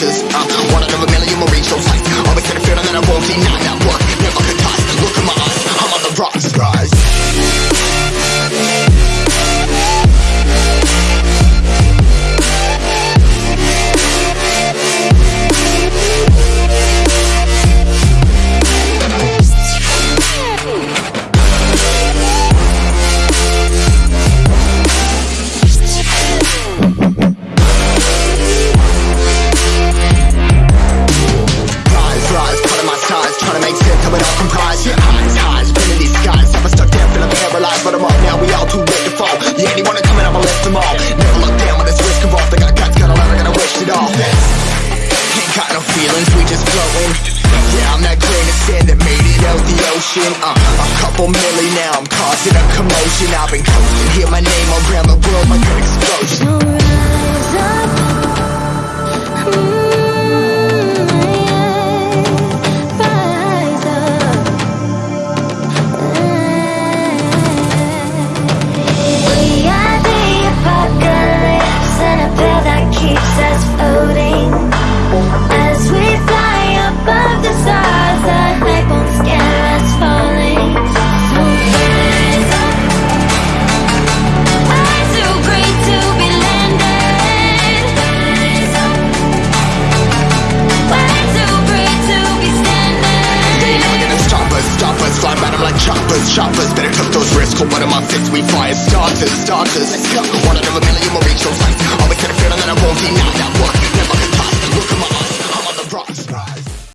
cause uh, I'm million, uh, a couple million. Now I'm causing a commotion. I've been coasting, hear my name around the world My an explosion. Shoppers Better took those risks, hold one of my fists We fire starters, starters Let's go One out of a million will reach those heights Always had a feeling that I won't deny that one Never lost, look at my eyes.